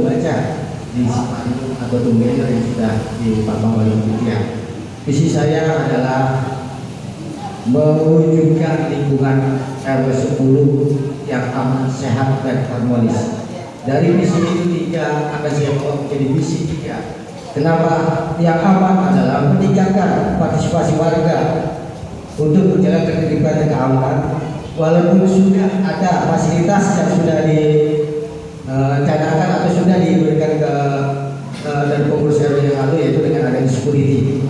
membaca di spanduk atau banner yang sudah dipasang oleh panitia. Visi saya adalah mewujudkan lingkungan RW 10 yang aman, sehat, dan harmonis. Dari visi itu tiga akan saya buat menjadi visi tiga. Kenapa yang aman adalah meningkatkan partisipasi warga untuk menjalankan kehidupan yang aman walaupun sudah ada fasilitas yang sudah dicadangkan atau sudah diberikan ke uh, dari pengurus RW yang lalu yaitu dengan adanya security.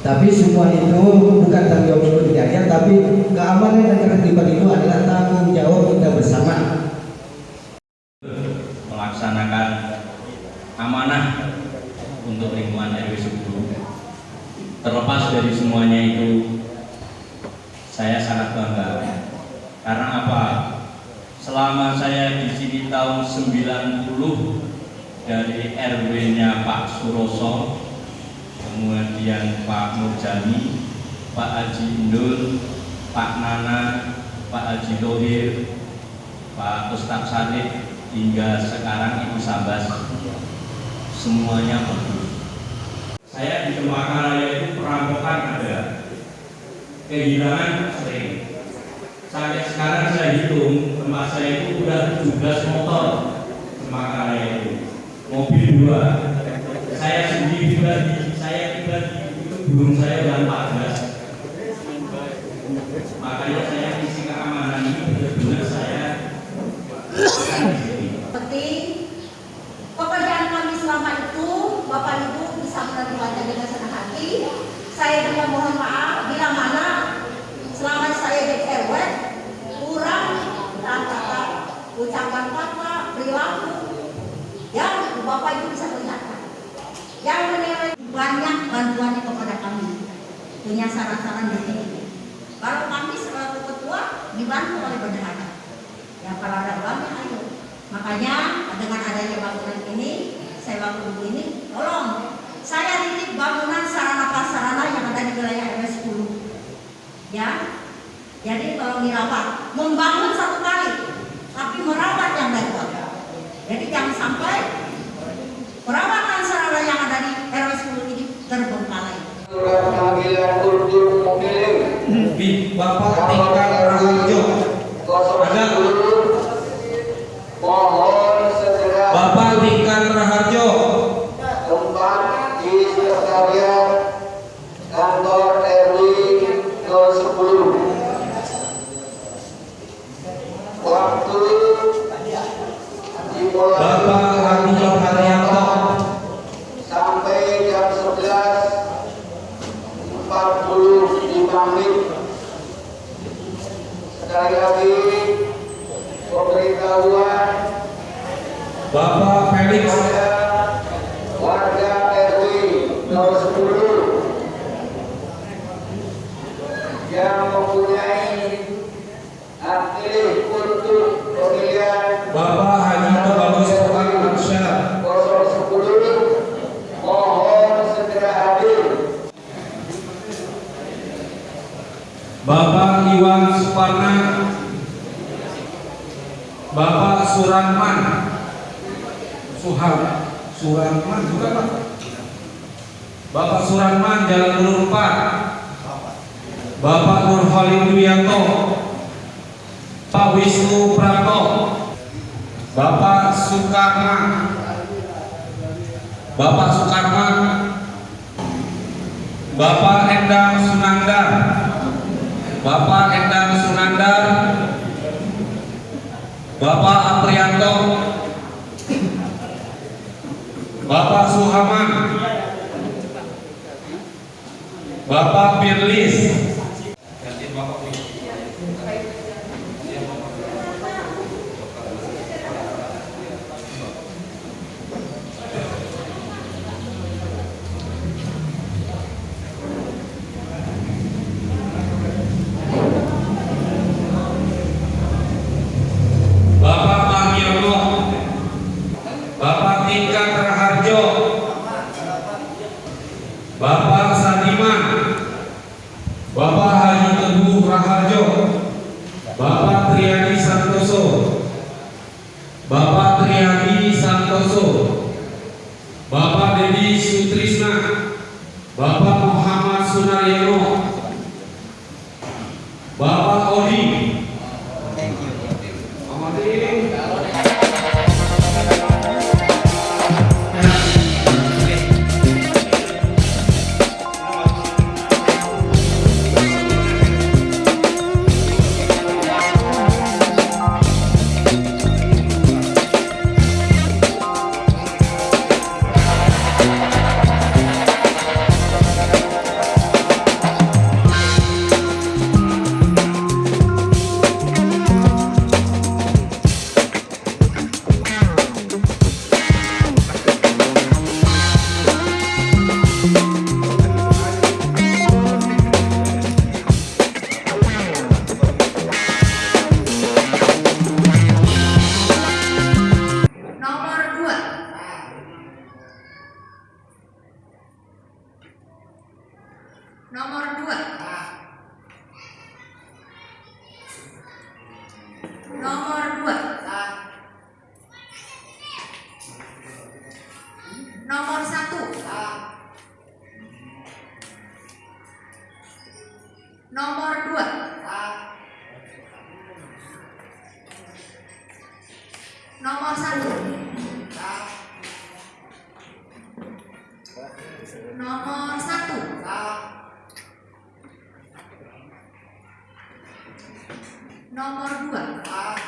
Tapi semua itu bukan tanggung jawab security aja tapi keamanan dan ketertiban itu adalah tanggung jawab kita bersama melaksanakan amanah untuk lingkungan RW 10 terlepas dari semuanya itu saya sangat bangga karena apa selama saya di sini tahun 90 dari RW-nya Pak Suroso kemudian Pak Nurjani Pak Haji Indul Pak Nana Pak Haji Dohir Pak Ustadz Sadik hingga sekarang Ibu Sabas. Semuanya bagus. Saya di Cempaka Raya itu perampokan ada. Kehilangan sering. Sampai sekarang saya hitung tempat saya itu udah 17 motor Cempaka Raya itu mobil dua. Saya sendiri pribadi saya pribadi itu burung saya udah 14 makanya saya isi keamanan ini benar-benar saya seperti pekerjaan kami selama itu Bapak Ibu bisa menerimanya dengan senang hati. Saya juga mohon maaf bila mana selama saya jadi RW kurang kata ucapan kata perilaku yang Bapak Ibu bisa melihatkan yang menilai banyak bantuannya kepada kami. Punya saran-saran di sini. Kalau kami selaku ketua dibantu oleh bendahara. Yang kalau ada ayo. Makanya dengan adanya bangunan ini saya bangun ini tolong. Saya titip bangunan sarana prasarana yang ada di wilayah RW 10 ya jadi tolong dirawat membangun satu kali tapi merawat yang baik jadi jangan sampai perawatan sarana yang ada di RW 10 ini terbengkalai Surat panggilan untuk memilih Bi, Bapak tingkat Raharjo. Ada? Mohon segera Bapak tingkat Raharjo. tempat di sekretariat kantor RW ke-10. Waktu dimulai Bapak Adi Haryanto. sampai jam 11.45 menit. Sekali lagi, pemberitahuan Bapak Felix. kepada warga RW 010 yang mempunyai hak pilih untuk pemilihan Bapak Haji Bagus Arsyad. 010 mohon segera hadir. Bapak Iwan Suparna. Bapak Suranman. Suhal. Suranman juga Pak. Bapak Suranman Jalan Ulur 4. Bapak Nur Khalid Duyanto. Pak Wisnu Prapto. Bapak Sukarma. Bapak Sukarma. Bapak Bapak Aprianto. Bapak Suhaman. Bapak Firlis. Bapak Mariono. Bapak Tingkat Raharjo. Bapak Sadiman. Santoso, Bapak Dedi Sutrisna, Bapak Muhammad Sunaryono, Nomor dua. Nomor dua. Nomor satu. Nomor dua. Nomor satu. Nomor Nomor 2.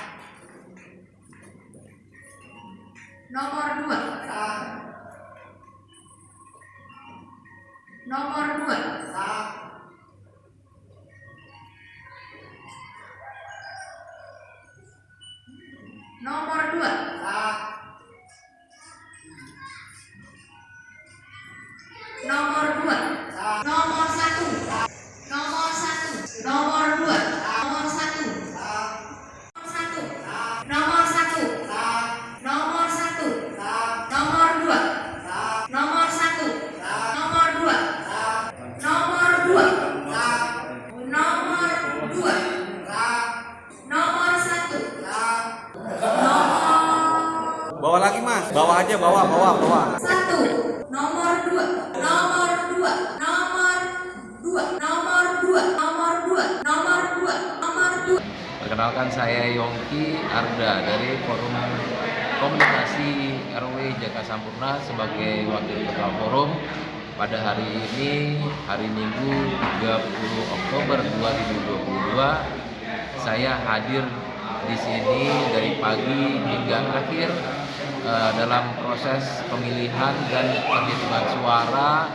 Perkenalkan saya Yongki Arda dari Forum Komunikasi RW Jaka Sampurna sebagai Wakil Ketua Forum pada hari ini, hari Minggu 30 Oktober 2022, saya hadir di sini dari pagi hingga akhir eh, dalam proses pemilihan dan penghitungan suara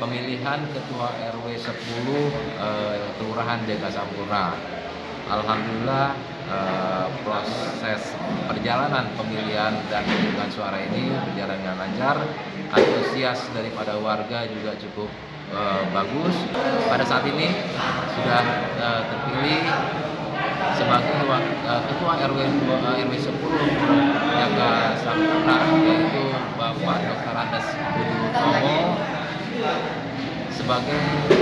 pemilihan Ketua RW 10 eh, Kelurahan Deka Sampurna. Alhamdulillah eh, proses perjalanan pemilihan dan penghitungan suara ini berjalan dengan lancar. Antusias daripada warga juga cukup eh, bagus. Pada saat ini sudah eh, terpilih sebagai ketua RW RW 10 Jaga Sampurna yaitu Bapak Dr. Andes Budi Utomo sebagai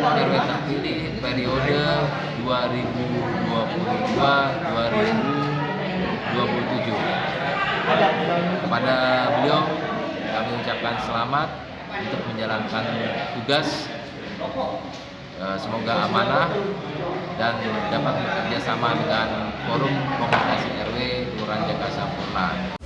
RW terpilih periode 2022-2027. Kepada beliau kami ucapkan selamat untuk menjalankan tugas. Eh, Semoga amanah dan dapat bekerja sama dengan Forum Komunikasi RW Kelurahan Jakarta Sampurna.